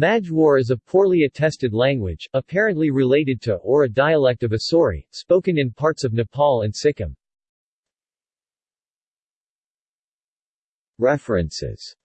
Majwar is a poorly attested language, apparently related to or a dialect of Asori, spoken in parts of Nepal and Sikkim. References